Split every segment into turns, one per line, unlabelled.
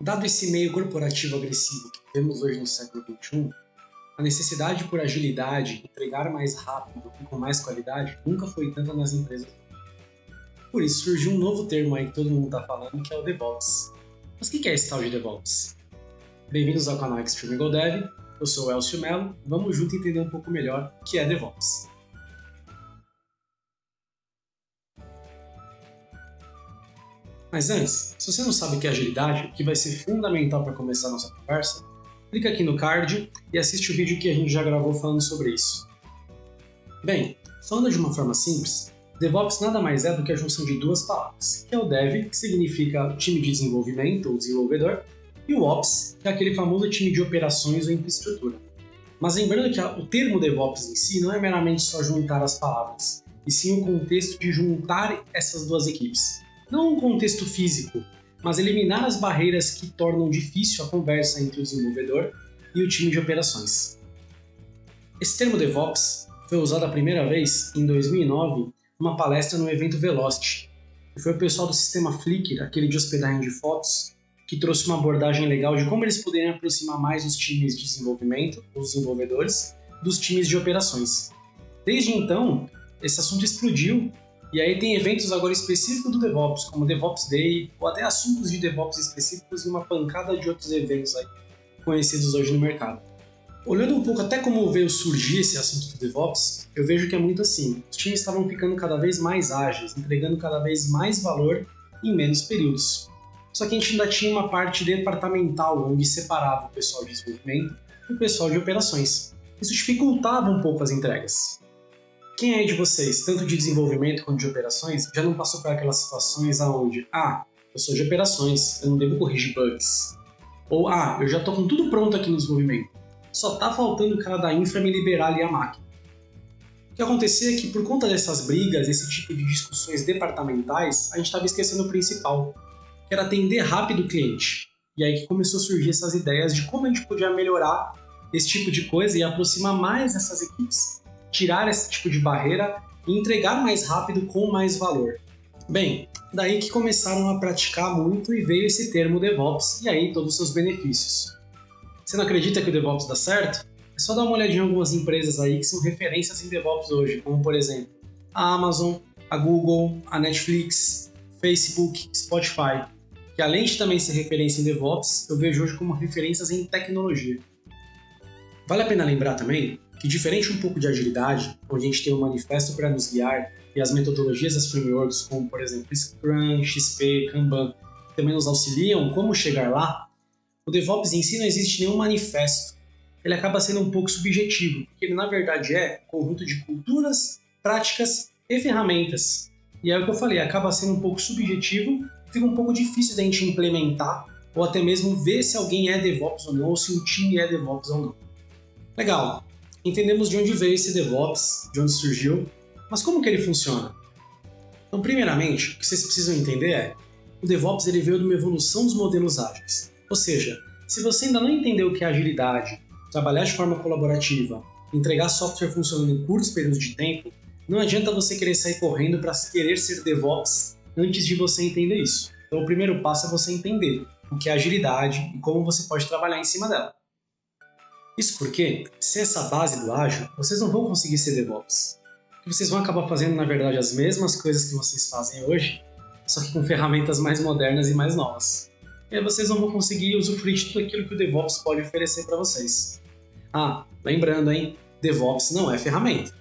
Dado esse meio corporativo agressivo que temos hoje no século XXI, a necessidade por agilidade, entregar mais rápido e com mais qualidade nunca foi tanta nas empresas. Por isso surgiu um novo termo aí que todo mundo está falando, que é o DevOps. Mas o que é esse tal de DevOps? Bem-vindos ao canal Extreme Go Dev, eu sou o Elcio Mello, vamos junto entender um pouco melhor o que é DevOps. Mas antes, se você não sabe o que é agilidade, que vai ser fundamental para começar a nossa conversa, clica aqui no card e assiste o vídeo que a gente já gravou falando sobre isso. Bem, falando de uma forma simples, DevOps nada mais é do que a junção de duas palavras, que é o Dev, que significa time de desenvolvimento ou desenvolvedor, e o Ops, que é aquele famoso time de operações ou infraestrutura. Mas lembrando que o termo DevOps em si não é meramente só juntar as palavras, e sim o contexto de juntar essas duas equipes não um contexto físico, mas eliminar as barreiras que tornam difícil a conversa entre o desenvolvedor e o time de operações. Esse termo DevOps foi usado a primeira vez em 2009 numa palestra no evento Velocity, e foi o pessoal do sistema Flickr, aquele de hospedagem de fotos, que trouxe uma abordagem legal de como eles poderiam aproximar mais os times de desenvolvimento, os desenvolvedores, dos times de operações. Desde então, esse assunto explodiu e aí tem eventos agora específicos do DevOps, como DevOps Day, ou até assuntos de DevOps específicos e uma pancada de outros eventos aí conhecidos hoje no mercado. Olhando um pouco até como veio surgir esse assunto do DevOps, eu vejo que é muito assim. Os times estavam ficando cada vez mais ágeis, entregando cada vez mais valor em menos períodos. Só que a gente ainda tinha uma parte departamental onde separava o pessoal de desenvolvimento e o pessoal de operações. Isso dificultava um pouco as entregas. Quem é de vocês, tanto de desenvolvimento quanto de operações, já não passou por aquelas situações aonde, ah, eu sou de operações, eu não devo corrigir bugs. Ou, ah, eu já estou com tudo pronto aqui no desenvolvimento, só tá faltando o cara da infra me liberar ali a máquina. O que acontecia é que por conta dessas brigas, esse tipo de discussões departamentais, a gente estava esquecendo o principal, que era atender rápido o cliente. E aí que começou a surgir essas ideias de como a gente podia melhorar esse tipo de coisa e aproximar mais essas equipes tirar esse tipo de barreira e entregar mais rápido com mais valor. Bem, daí que começaram a praticar muito e veio esse termo DevOps e aí todos os seus benefícios. Você não acredita que o DevOps dá certo? É só dar uma olhadinha em algumas empresas aí que são referências em DevOps hoje, como por exemplo a Amazon, a Google, a Netflix, Facebook, Spotify, que além de também ser referência em DevOps, eu vejo hoje como referências em tecnologia. Vale a pena lembrar também que, diferente um pouco de agilidade, onde a gente tem um manifesto para nos guiar e as metodologias das frameworks, como por exemplo Scrum, XP, Kanban, também nos auxiliam como chegar lá, o DevOps em si não existe nenhum manifesto. Ele acaba sendo um pouco subjetivo, porque ele na verdade é um conjunto de culturas, práticas e ferramentas. E é o que eu falei, acaba sendo um pouco subjetivo, fica um pouco difícil da gente implementar ou até mesmo ver se alguém é DevOps ou não, ou se um time é DevOps ou não. Legal, entendemos de onde veio esse DevOps, de onde surgiu, mas como que ele funciona? Então, primeiramente, o que vocês precisam entender é o DevOps ele veio de uma evolução dos modelos ágeis. Ou seja, se você ainda não entendeu o que é agilidade, trabalhar de forma colaborativa, entregar software funcionando em curtos períodos de tempo, não adianta você querer sair correndo para querer ser DevOps antes de você entender isso. Então, o primeiro passo é você entender o que é agilidade e como você pode trabalhar em cima dela. Isso porque, sem essa base do ágil, vocês não vão conseguir ser DevOps. Vocês vão acabar fazendo, na verdade, as mesmas coisas que vocês fazem hoje, só que com ferramentas mais modernas e mais novas. E aí vocês não vão conseguir usufruir de tudo aquilo que o DevOps pode oferecer para vocês. Ah, lembrando, hein? DevOps não é ferramenta.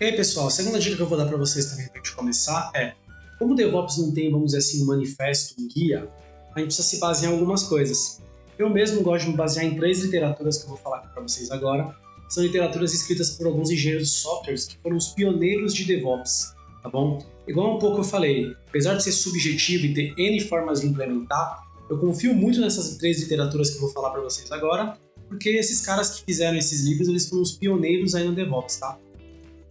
E aí, pessoal, a segunda dica que eu vou dar para vocês também para a gente começar é como o DevOps não tem, vamos dizer assim, um manifesto, um guia, a gente precisa se basear em algumas coisas. Eu mesmo gosto de me basear em três literaturas que eu vou falar aqui para vocês agora. São literaturas escritas por alguns engenheiros de softwares que foram os pioneiros de DevOps, tá bom? Igual um pouco eu falei, apesar de ser subjetivo e ter N formas de implementar, eu confio muito nessas três literaturas que eu vou falar para vocês agora, porque esses caras que fizeram esses livros, eles foram os pioneiros aí no DevOps, tá?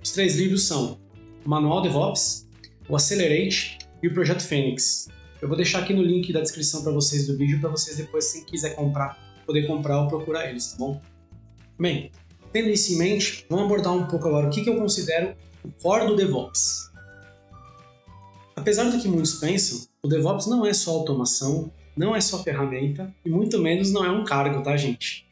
Os três livros são o Manual DevOps, o Accelerate e o Projeto Fênix. Eu vou deixar aqui no link da descrição para vocês do vídeo, para vocês depois, se quiser comprar, poder comprar ou procurar eles, tá bom? Bem, tendo isso em mente, vamos abordar um pouco agora o que, que eu considero o core do DevOps. Apesar do que muitos pensam, o DevOps não é só automação, não é só ferramenta e muito menos não é um cargo, tá, gente?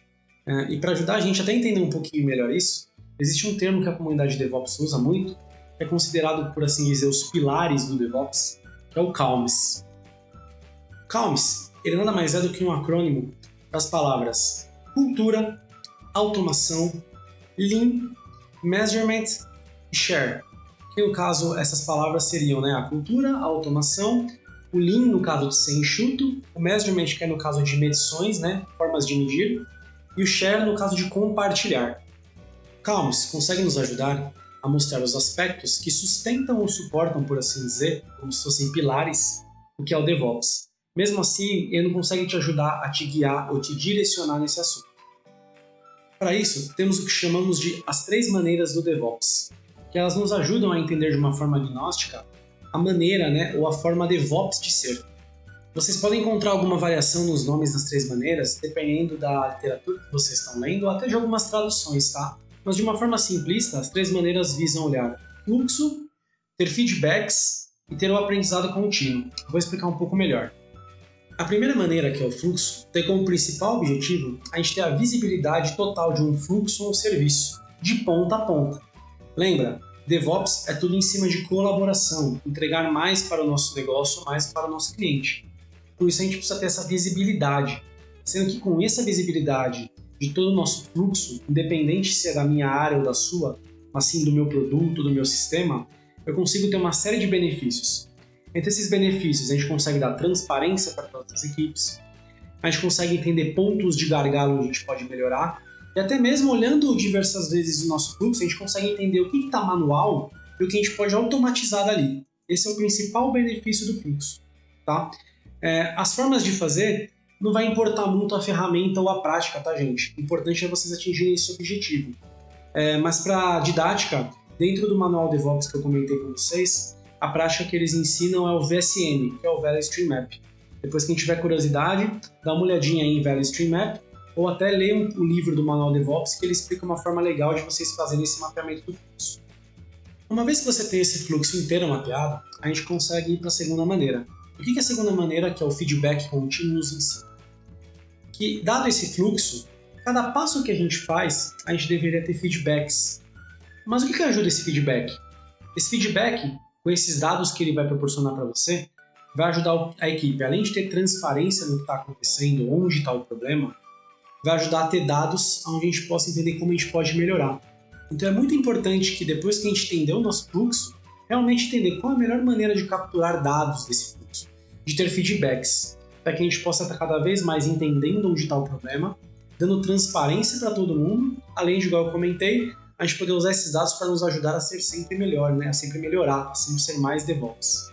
É, e para ajudar a gente até entender um pouquinho melhor isso, existe um termo que a comunidade DevOps usa muito, que é considerado, por assim dizer, os pilares do DevOps, que é o CALMS. CALMS, ele nada mais é do que um acrônimo das palavras cultura, automação, lean, measurement e share. Que no caso, essas palavras seriam né, a cultura, a automação, o lean no caso de ser enxuto, o measurement que é no caso de medições, né, formas de medir, e o share no caso de compartilhar. Calms consegue nos ajudar a mostrar os aspectos que sustentam ou suportam, por assim dizer, como se fossem pilares, o que é o DevOps. Mesmo assim, ele não consegue te ajudar a te guiar ou te direcionar nesse assunto. Para isso, temos o que chamamos de as três maneiras do DevOps, que elas nos ajudam a entender de uma forma agnóstica a maneira né, ou a forma DevOps de ser. Vocês podem encontrar alguma variação nos nomes das três maneiras, dependendo da literatura que vocês estão lendo, ou até de algumas traduções, tá? Mas de uma forma simplista, as três maneiras visam olhar fluxo, ter feedbacks e ter o um aprendizado contínuo. Vou explicar um pouco melhor. A primeira maneira, que é o fluxo, tem como principal objetivo a gente ter a visibilidade total de um fluxo ou serviço, de ponta a ponta. Lembra, DevOps é tudo em cima de colaboração, entregar mais para o nosso negócio, mais para o nosso cliente. Por isso a gente precisa ter essa visibilidade, sendo que com essa visibilidade de todo o nosso fluxo, independente se é da minha área ou da sua, mas sim do meu produto, do meu sistema, eu consigo ter uma série de benefícios. Entre esses benefícios, a gente consegue dar transparência para todas as equipes, a gente consegue entender pontos de gargalo onde a gente pode melhorar, e até mesmo olhando diversas vezes o nosso fluxo, a gente consegue entender o que está manual e o que a gente pode automatizar dali. Esse é o principal benefício do fluxo. Tá? É, as formas de fazer não vai importar muito a ferramenta ou a prática, tá, gente? O importante é vocês atingirem esse objetivo. É, mas para didática, dentro do manual DevOps que eu comentei com vocês, a prática que eles ensinam é o VSM, que é o Value Stream Map. Depois, quem tiver curiosidade, dá uma olhadinha aí em Value Stream Map, ou até lê o livro do manual DevOps, que ele explica uma forma legal de vocês fazerem esse mapeamento do fluxo. Uma vez que você tem esse fluxo inteiro mapeado, a gente consegue ir para a segunda maneira. O que é a segunda maneira, que é o feedback contínuo, nos ensina? Que, dado esse fluxo, cada passo que a gente faz, a gente deveria ter feedbacks. Mas o que, que ajuda esse feedback? Esse feedback, com esses dados que ele vai proporcionar para você, vai ajudar a equipe, além de ter transparência no que está acontecendo, onde está o problema, vai ajudar a ter dados onde a gente possa entender como a gente pode melhorar. Então é muito importante que depois que a gente entender o nosso fluxo, realmente entender qual a melhor maneira de capturar dados desse fluxo, de ter feedbacks, para que a gente possa estar cada vez mais entendendo onde está o problema, dando transparência para todo mundo, além de, igual eu comentei, a gente poder usar esses dados para nos ajudar a ser sempre melhor, né? a sempre melhorar, a sempre ser mais DevOps.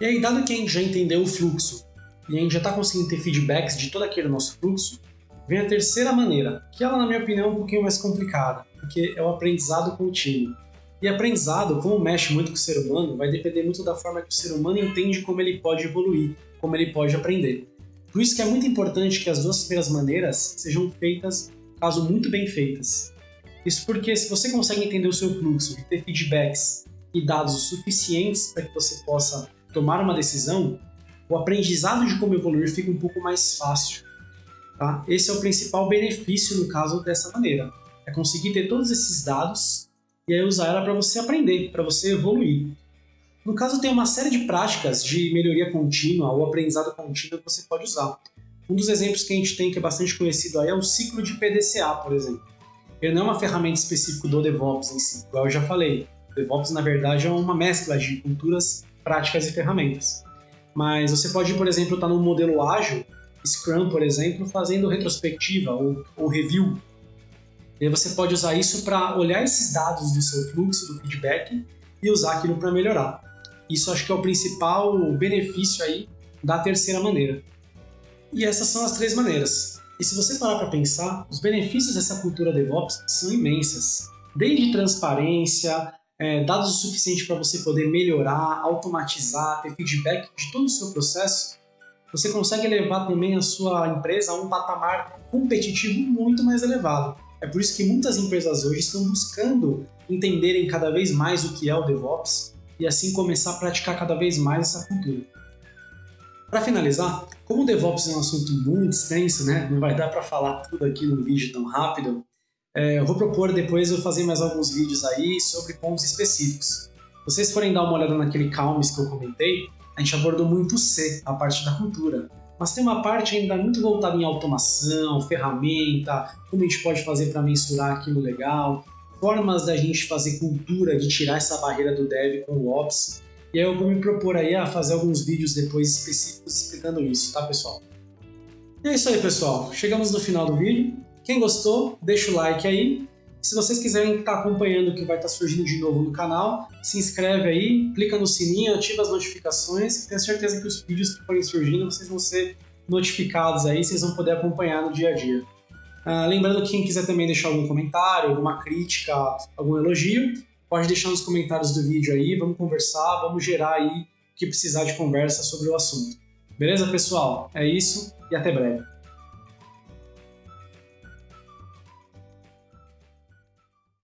E aí, dado que a gente já entendeu o fluxo e a gente já está conseguindo ter feedbacks de todo aquele nosso fluxo, Vem a terceira maneira, que ela, na minha opinião, é um pouquinho mais complicada, porque é o aprendizado contínuo. E aprendizado, como mexe muito com o ser humano, vai depender muito da forma que o ser humano entende como ele pode evoluir, como ele pode aprender. Por isso que é muito importante que as duas primeiras maneiras sejam feitas, caso muito bem feitas. Isso porque se você consegue entender o seu fluxo e ter feedbacks e dados suficientes para que você possa tomar uma decisão, o aprendizado de como evoluir fica um pouco mais fácil. Tá? Esse é o principal benefício no caso dessa maneira. É conseguir ter todos esses dados e aí usar ela para você aprender, para você evoluir. No caso, tem uma série de práticas de melhoria contínua ou aprendizado contínuo que você pode usar. Um dos exemplos que a gente tem que é bastante conhecido aí é o ciclo de PDCA, por exemplo. Ele não é uma ferramenta específica do DevOps em si, igual eu já falei. O DevOps, na verdade, é uma mescla de culturas, práticas e ferramentas. Mas você pode, por exemplo, estar tá num modelo ágil Scrum, por exemplo, fazendo retrospectiva ou, ou review. E você pode usar isso para olhar esses dados do seu fluxo, do feedback, e usar aquilo para melhorar. Isso acho que é o principal benefício aí da terceira maneira. E essas são as três maneiras. E se você parar para pensar, os benefícios dessa cultura DevOps são imensas. Desde transparência, é, dados o suficiente para você poder melhorar, automatizar, ter feedback de todo o seu processo, você consegue levar também a sua empresa a um patamar competitivo muito mais elevado. É por isso que muitas empresas hoje estão buscando entenderem cada vez mais o que é o DevOps e assim começar a praticar cada vez mais essa cultura. Para finalizar, como o DevOps é um assunto muito extenso, né, não vai dar para falar tudo aqui no vídeo tão rápido, é, eu vou propor depois eu fazer mais alguns vídeos aí sobre pontos específicos. Se vocês forem dar uma olhada naquele Calmes que eu comentei, a gente abordou muito o C, a parte da cultura. Mas tem uma parte ainda muito voltada em automação, ferramenta, como a gente pode fazer para mensurar aquilo legal, formas da gente fazer cultura, de tirar essa barreira do dev com o ops. E aí eu vou me propor aí a fazer alguns vídeos depois específicos explicando isso, tá pessoal? E é isso aí pessoal, chegamos no final do vídeo. Quem gostou, deixa o like aí. Se vocês quiserem estar acompanhando o que vai estar surgindo de novo no canal, se inscreve aí, clica no sininho, ativa as notificações, tenho certeza que os vídeos que forem surgindo vocês vão ser notificados aí, vocês vão poder acompanhar no dia a dia. Ah, lembrando que quem quiser também deixar algum comentário, alguma crítica, algum elogio, pode deixar nos comentários do vídeo aí, vamos conversar, vamos gerar aí o que precisar de conversa sobre o assunto. Beleza, pessoal? É isso e até breve.